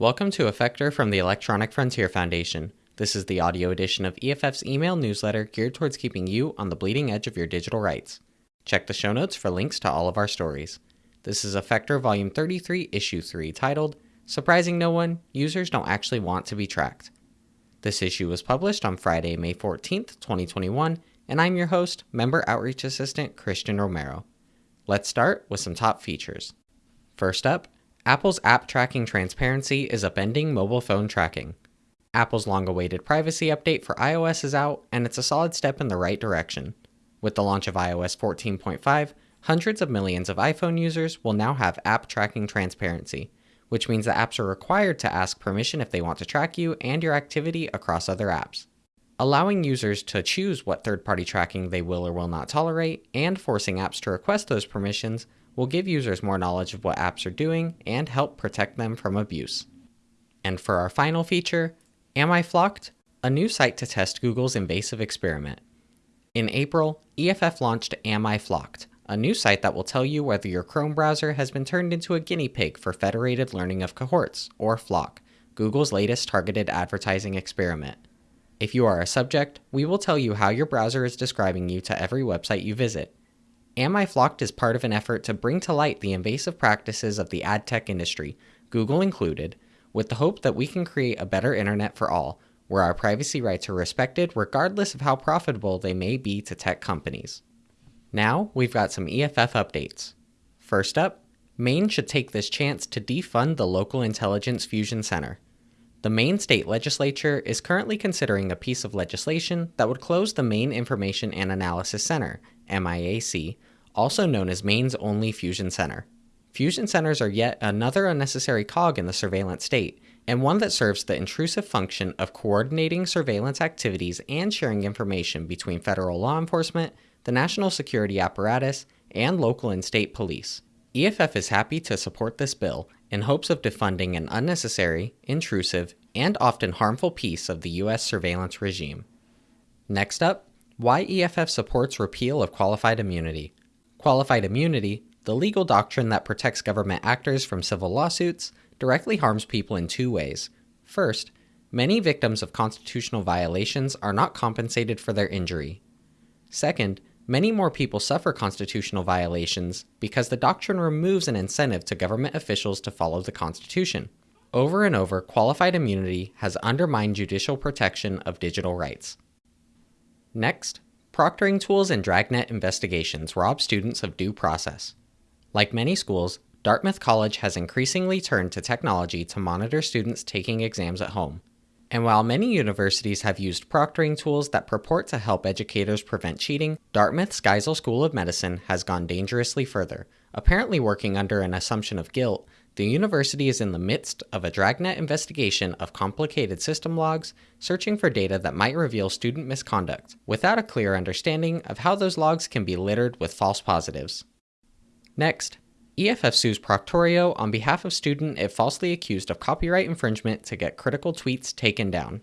Welcome to Effector from the Electronic Frontier Foundation. This is the audio edition of EFF's email newsletter geared towards keeping you on the bleeding edge of your digital rights. Check the show notes for links to all of our stories. This is Effector Volume 33, Issue 3, titled Surprising No One Users Don't Actually Want to Be Tracked. This issue was published on Friday, May 14th, 2021, and I'm your host, Member Outreach Assistant Christian Romero. Let's start with some top features. First up, Apple's app tracking transparency is upending mobile phone tracking. Apple's long awaited privacy update for iOS is out, and it's a solid step in the right direction. With the launch of iOS 14.5, hundreds of millions of iPhone users will now have app tracking transparency, which means that apps are required to ask permission if they want to track you and your activity across other apps. Allowing users to choose what third party tracking they will or will not tolerate, and forcing apps to request those permissions will give users more knowledge of what apps are doing and help protect them from abuse. And for our final feature, Am I FLoCed? A new site to test Google's invasive experiment. In April, EFF launched Am I FLoCed, a new site that will tell you whether your Chrome browser has been turned into a guinea pig for Federated Learning of Cohorts, or FLoC, Google's latest targeted advertising experiment. If you are a subject, we will tell you how your browser is describing you to every website you visit, Am I FLoCed is part of an effort to bring to light the invasive practices of the ad tech industry, Google included, with the hope that we can create a better internet for all, where our privacy rights are respected regardless of how profitable they may be to tech companies. Now, we've got some EFF updates. First up, Maine should take this chance to defund the local intelligence fusion center. The Maine state legislature is currently considering a piece of legislation that would close the Maine Information and Analysis Center, MIAC, also known as Maine's only fusion center. Fusion centers are yet another unnecessary cog in the surveillance state, and one that serves the intrusive function of coordinating surveillance activities and sharing information between federal law enforcement, the national security apparatus, and local and state police. EFF is happy to support this bill in hopes of defunding an unnecessary, intrusive, and often harmful piece of the U.S. surveillance regime. Next up, why EFF supports repeal of qualified immunity. Qualified immunity, the legal doctrine that protects government actors from civil lawsuits, directly harms people in two ways. First, many victims of constitutional violations are not compensated for their injury. Second, many more people suffer constitutional violations because the doctrine removes an incentive to government officials to follow the Constitution. Over and over, qualified immunity has undermined judicial protection of digital rights. Next, proctoring tools and dragnet investigations rob students of due process. Like many schools, Dartmouth College has increasingly turned to technology to monitor students taking exams at home. And while many universities have used proctoring tools that purport to help educators prevent cheating, Dartmouth's Geisel School of Medicine has gone dangerously further, apparently working under an assumption of guilt the university is in the midst of a dragnet investigation of complicated system logs, searching for data that might reveal student misconduct, without a clear understanding of how those logs can be littered with false positives. Next, EFF sues Proctorio on behalf of student it falsely accused of copyright infringement to get critical tweets taken down.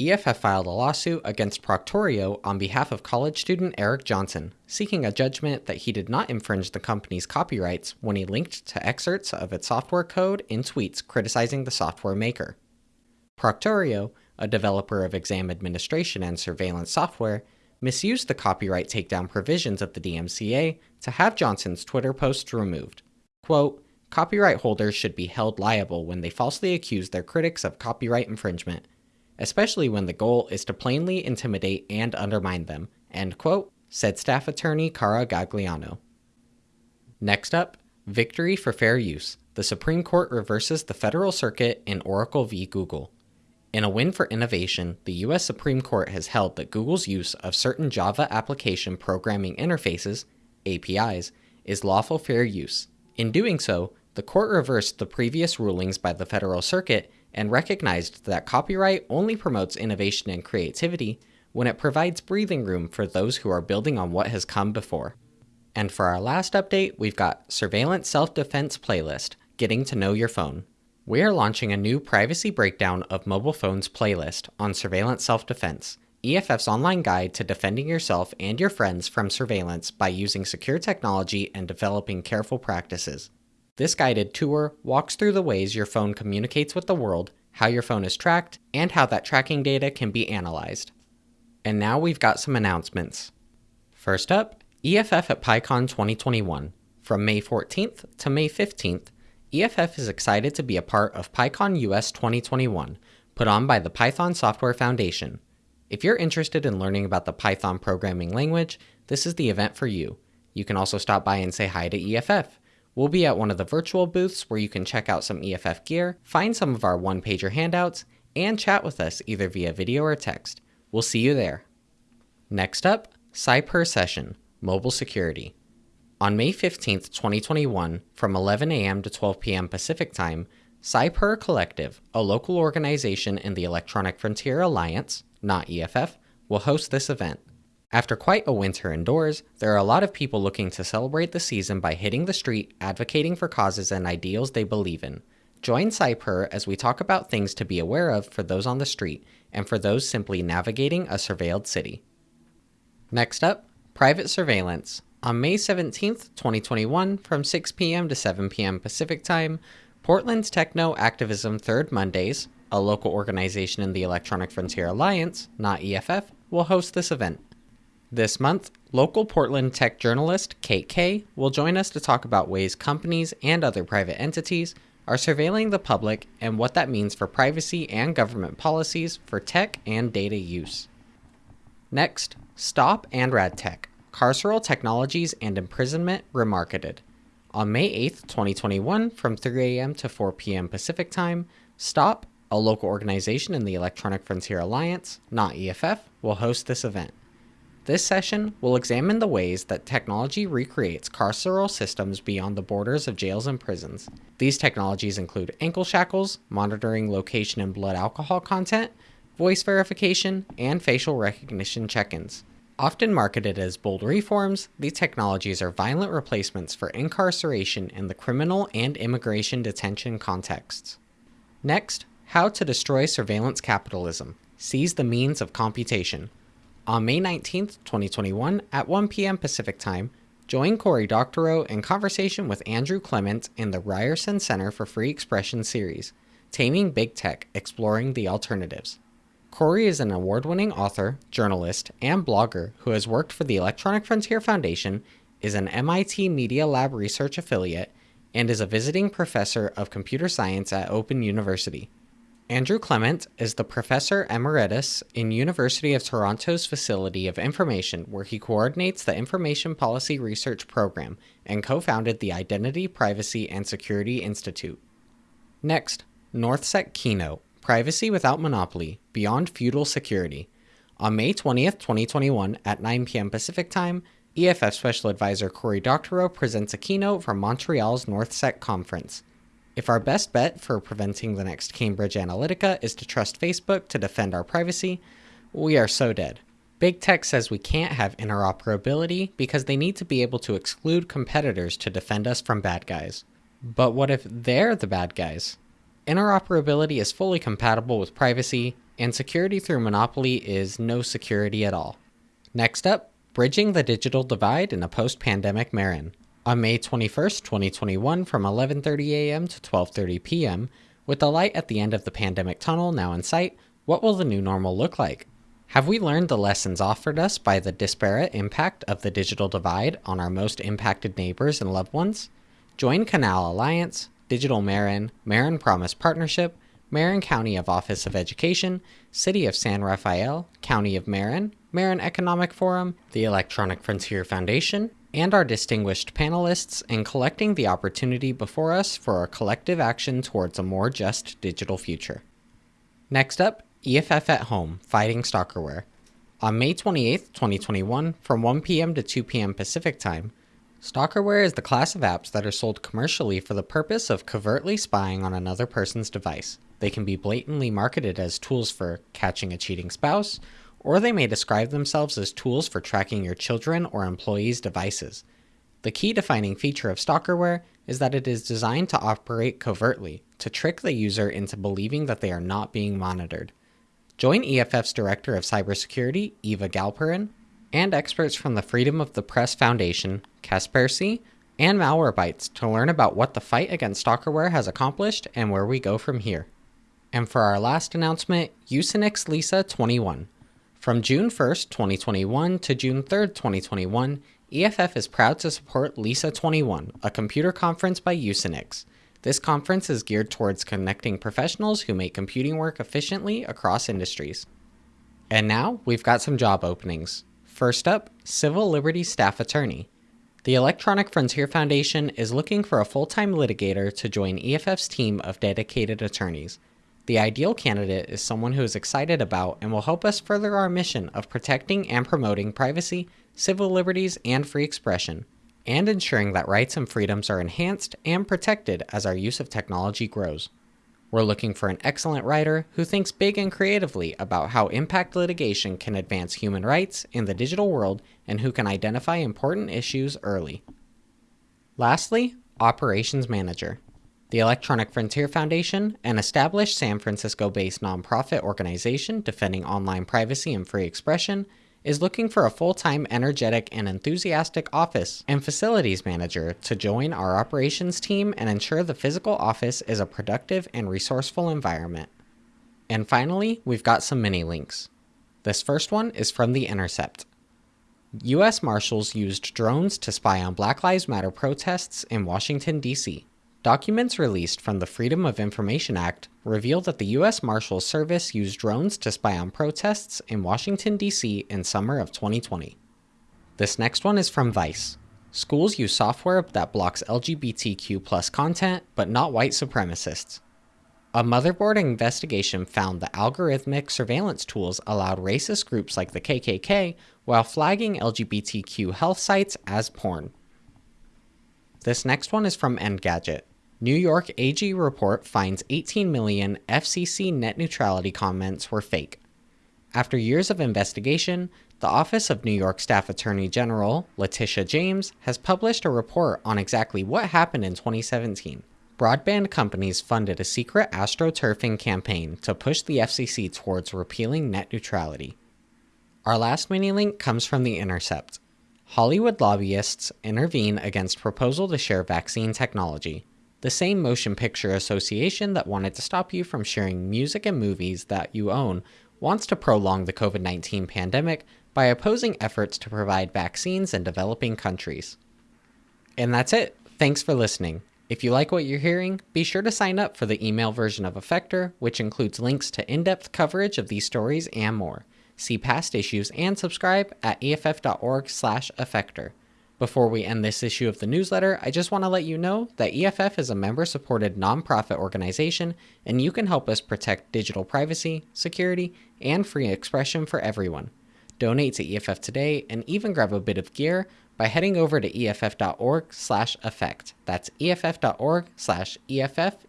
EFF filed a lawsuit against Proctorio on behalf of college student Eric Johnson, seeking a judgment that he did not infringe the company's copyrights when he linked to excerpts of its software code in tweets criticizing the software maker. Proctorio, a developer of exam administration and surveillance software, misused the copyright takedown provisions of the DMCA to have Johnson's Twitter posts removed. Quote, Copyright holders should be held liable when they falsely accuse their critics of copyright infringement especially when the goal is to plainly intimidate and undermine them, end quote, said staff attorney Cara Gagliano. Next up, victory for fair use. The Supreme Court reverses the Federal Circuit in Oracle v. Google. In a win for innovation, the US Supreme Court has held that Google's use of certain Java application programming interfaces, APIs, is lawful fair use. In doing so, the court reversed the previous rulings by the Federal Circuit and recognized that copyright only promotes innovation and creativity when it provides breathing room for those who are building on what has come before. And for our last update, we've got Surveillance Self-Defense Playlist, Getting to Know Your Phone. We are launching a new privacy breakdown of mobile phones playlist on surveillance self-defense, EFF's online guide to defending yourself and your friends from surveillance by using secure technology and developing careful practices. This guided tour walks through the ways your phone communicates with the world, how your phone is tracked, and how that tracking data can be analyzed. And now we've got some announcements. First up, EFF at PyCon 2021. From May 14th to May 15th, EFF is excited to be a part of PyCon US 2021, put on by the Python Software Foundation. If you're interested in learning about the Python programming language, this is the event for you. You can also stop by and say hi to EFF. We'll be at one of the virtual booths where you can check out some EFF gear, find some of our one pager handouts, and chat with us either via video or text. We'll see you there. Next up, Cypurr Session Mobile Security. On May 15th, 2021, from 11 a.m. to 12 p.m. Pacific Time, Cypurr Collective, a local organization in the Electronic Frontier Alliance, not EFF, will host this event. After quite a winter indoors, there are a lot of people looking to celebrate the season by hitting the street, advocating for causes and ideals they believe in. Join Cypurr as we talk about things to be aware of for those on the street and for those simply navigating a surveilled city. Next up, private surveillance. On May 17th, 2021, from 6 p.m. to 7 p.m. Pacific Time, Portland's Techno Activism Third Mondays, a local organization in the Electronic Frontier Alliance, not EFF, will host this event. This month, local Portland tech journalist Kate Kaye will join us to talk about ways companies and other private entities are surveilling the public and what that means for privacy and government policies for tech and data use. Next, Stop and RadTech Carceral Technologies and Imprisonment Remarketed. On May 8, 2021, from 3 a.m. to 4 p.m. Pacific Time, Stop, a local organization in the Electronic Frontier Alliance, not EFF, will host this event. This session will examine the ways that technology recreates carceral systems beyond the borders of jails and prisons. These technologies include ankle shackles, monitoring location and blood alcohol content, voice verification, and facial recognition check ins. Often marketed as bold reforms, these technologies are violent replacements for incarceration in the criminal and immigration detention contexts. Next, how to destroy surveillance capitalism. Seize the means of computation. On May 19, 2021, at 1 p.m. Pacific Time, join Cory Doctorow in conversation with Andrew Clement in the Ryerson Center for Free Expression series, Taming Big Tech Exploring the Alternatives. Cory is an award winning author, journalist, and blogger who has worked for the Electronic Frontier Foundation, is an MIT Media Lab research affiliate, and is a visiting professor of computer science at Open University. Andrew Clement is the professor emeritus in University of Toronto's Facility of Information, where he coordinates the Information Policy Research Program and co-founded the Identity, Privacy, and Security Institute. Next, NorthSec Keynote, Privacy Without Monopoly, Beyond Feudal Security. On May 20th, 2021, at 9 p.m. Pacific Time, EFF Special Advisor Cory Doctorow presents a keynote from Montreal's NorthSec Conference. If our best bet for preventing the next Cambridge Analytica is to trust Facebook to defend our privacy, we are so dead. Big tech says we can't have interoperability because they need to be able to exclude competitors to defend us from bad guys. But what if they're the bad guys? Interoperability is fully compatible with privacy, and security through monopoly is no security at all. Next up, bridging the digital divide in a post pandemic Marin. On May 21st, 2021, from 11:30 a.m. to 12:30 p.m., with the light at the end of the pandemic tunnel now in sight, what will the new normal look like? Have we learned the lessons offered us by the disparate impact of the digital divide on our most impacted neighbors and loved ones? Join Canal Alliance, Digital Marin, Marin Promise Partnership, Marin County of Office of Education, City of San Rafael, County of Marin, Marin Economic Forum, the Electronic Frontier Foundation, and our distinguished panelists in collecting the opportunity before us for a collective action towards a more just digital future. Next up, EFF at Home Fighting Stalkerware. On May 28, 2021, from 1 p.m. to 2 p.m. Pacific Time, Stalkerware is the class of apps that are sold commercially for the purpose of covertly spying on another person's device. They can be blatantly marketed as tools for catching a cheating spouse or they may describe themselves as tools for tracking your children or employees' devices. The key defining feature of Stalkerware is that it is designed to operate covertly, to trick the user into believing that they are not being monitored. Join EFF's Director of Cybersecurity, Eva Galperin, and experts from the Freedom of the Press Foundation, Kaspersky, and Malwarebytes to learn about what the fight against stalkerware has accomplished and where we go from here. And for our last announcement, Usenix Lisa 21. From June 1st, 2021 to June 3rd, 2021, EFF is proud to support Lisa 21, a computer conference by Usenix. This conference is geared towards connecting professionals who make computing work efficiently across industries. And now, we've got some job openings. First up, Civil Liberties Staff Attorney. The Electronic Frontier Foundation is looking for a full time litigator to join EFF's team of dedicated attorneys. The ideal candidate is someone who is excited about and will help us further our mission of protecting and promoting privacy, civil liberties, and free expression, and ensuring that rights and freedoms are enhanced and protected as our use of technology grows. We're looking for an excellent writer who thinks big and creatively about how impact litigation can advance human rights in the digital world and who can identify important issues early. Lastly, Operations Manager. The Electronic Frontier Foundation, an established San Francisco based nonprofit organization defending online privacy and free expression, is looking for a full time, energetic, and enthusiastic office and facilities manager to join our operations team and ensure the physical office is a productive and resourceful environment. And finally, we've got some mini links. This first one is from The Intercept. U.S. Marshals used drones to spy on Black Lives Matter protests in Washington, D.C. Documents released from the Freedom of Information Act reveal that the U.S. Marshals Service used drones to spy on protests in Washington, D.C. in summer of 2020. This next one is from Vice. Schools use software that blocks LGBTQ content, but not white supremacists. A motherboard investigation found that algorithmic surveillance tools allowed racist groups like the KKK while flagging LGBTQ health sites as porn. This next one is from Engadget. New York AG report finds 18 million FCC net neutrality comments were fake. After years of investigation, the Office of New York Staff Attorney General, Letitia James, has published a report on exactly what happened in 2017. Broadband companies funded a secret astroturfing campaign to push the FCC towards repealing net neutrality. Our last mini link comes from The Intercept. Hollywood lobbyists intervene against proposal to share vaccine technology the same motion picture association that wanted to stop you from sharing music and movies that you own wants to prolong the COVID 19 pandemic by opposing efforts to provide vaccines in developing countries. And that's it. Thanks for listening. If you like what you're hearing, be sure to sign up for the email version of Effector, which includes links to in depth coverage of these stories and more. See past issues and subscribe at eff.org/effector. Before we end this issue of the newsletter, I just want to let you know that EFF is a member supported nonprofit organization, and you can help us protect digital privacy, security, and free expression for everyone. Donate to EFF today and even grab a bit of gear by heading over to eff.org/effect. That's eff.org/effect.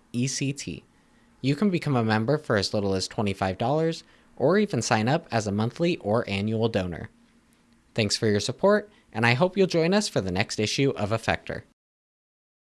You can become a member for as little as $25 or even sign up as a monthly or annual donor. Thanks for your support and I hope you'll join us for the next issue of Effector.